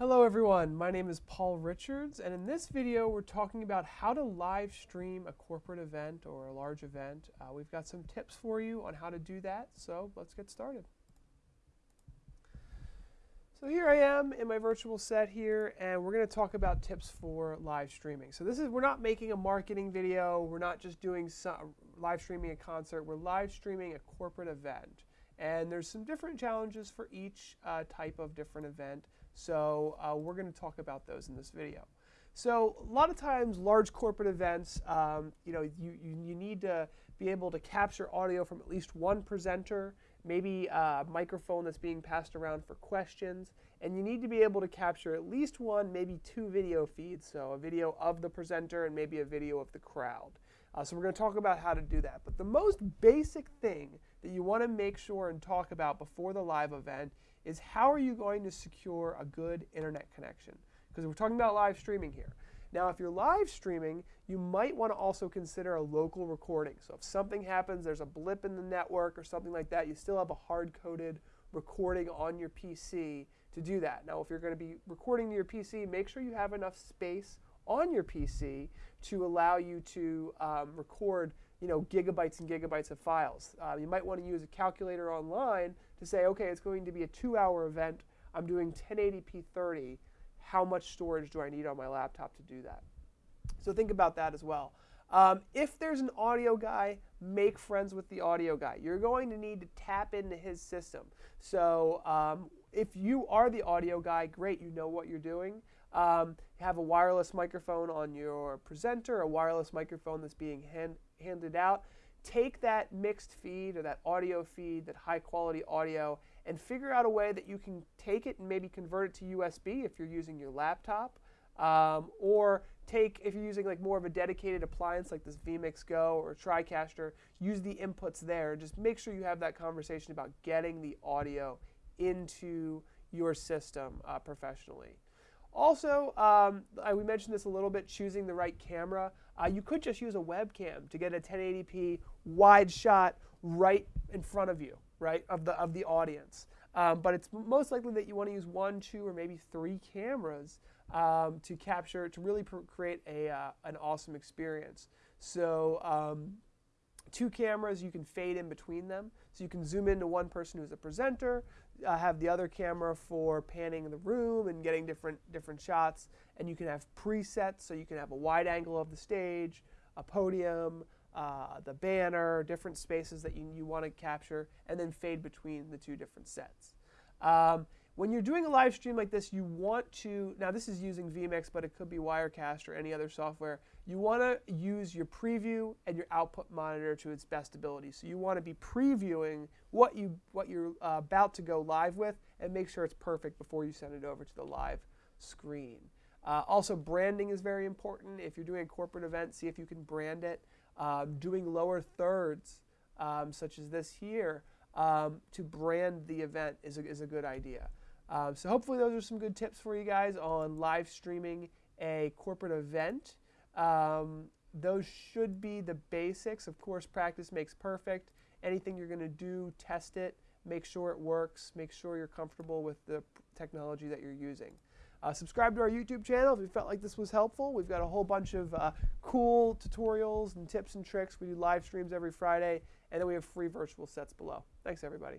Hello everyone, my name is Paul Richards and in this video we're talking about how to live stream a corporate event or a large event. Uh, we've got some tips for you on how to do that, so let's get started. So here I am in my virtual set here and we're going to talk about tips for live streaming. So this is, we're not making a marketing video, we're not just doing some, live streaming a concert, we're live streaming a corporate event. And there's some different challenges for each uh, type of different event. So uh, we're going to talk about those in this video. So a lot of times, large corporate events, um, you know, you, you, you, need to be able to capture audio from at least one presenter, maybe a microphone that's being passed around for questions, and you need to be able to capture at least one, maybe two video feeds, so a video of the presenter and maybe a video of the crowd. Uh, so we're going to talk about how to do that. But the most basic thing that you want to make sure and talk about before the live event is how are you going to secure a good internet connection? Because we're talking about live streaming here. Now, if you're live streaming, you might want to also consider a local recording. So if something happens, there's a blip in the network or something like that, you still have a hard-coded recording on your PC to do that. Now, if you're going to be recording to your PC, make sure you have enough space on your PC to allow you to um, record you know, gigabytes and gigabytes of files. Uh, you might want to use a calculator online to say, okay, it's going to be a two-hour event. I'm doing 1080p 30. How much storage do I need on my laptop to do that? So think about that as well. Um, if there's an audio guy, make friends with the audio guy. You're going to need to tap into his system. So um, if you are the audio guy, great, you know what you're doing. Um, have a wireless microphone on your presenter, a wireless microphone that's being hand, handed out. Take that mixed feed or that audio feed, that high quality audio, and figure out a way that you can take it and maybe convert it to USB if you're using your laptop. Um, or take, if you're using like more of a dedicated appliance like this vMix Go or TriCaster, use the inputs there. Just make sure you have that conversation about getting the audio into your system uh, professionally. Also, um, I, we mentioned this a little bit, choosing the right camera. Uh, you could just use a webcam to get a 1080p wide shot right in front of you, right, of the, of the audience. Um, but it's most likely that you want to use one, two, or maybe three cameras um, to capture, to really create a, uh, an awesome experience. So um, two cameras, you can fade in between them. So you can zoom into one person who's a presenter, uh, have the other camera for panning the room and getting different different shots. And you can have presets, so you can have a wide angle of the stage, a podium, uh, the banner, different spaces that you, you want to capture, and then fade between the two different sets. Um, when you're doing a live stream like this, you want to, now this is using vMix, but it could be Wirecast or any other software. You want to use your preview and your output monitor to its best ability. So you want to be previewing what, you, what you're uh, about to go live with and make sure it's perfect before you send it over to the live screen. Uh, also, branding is very important. If you're doing a corporate event, see if you can brand it. Um, doing lower thirds, um, such as this here, um, to brand the event is a, is a good idea. Um, so hopefully those are some good tips for you guys on live streaming a corporate event. Um, those should be the basics. Of course, practice makes perfect. Anything you're going to do, test it, make sure it works, make sure you're comfortable with the technology that you're using. Uh, subscribe to our YouTube channel if you felt like this was helpful. We've got a whole bunch of uh, cool tutorials and tips and tricks. We do live streams every Friday, and then we have free virtual sets below. Thanks, everybody.